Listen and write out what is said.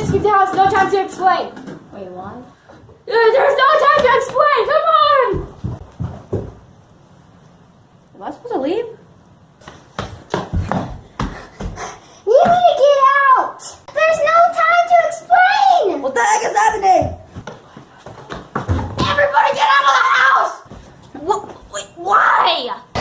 just there was no time to explain. Wait, what? There's no time to explain. Come on. Am I supposed to leave? You need to get out. There's no time to explain. What the heck is happening? Everybody, get out of the house. What? Wait, why?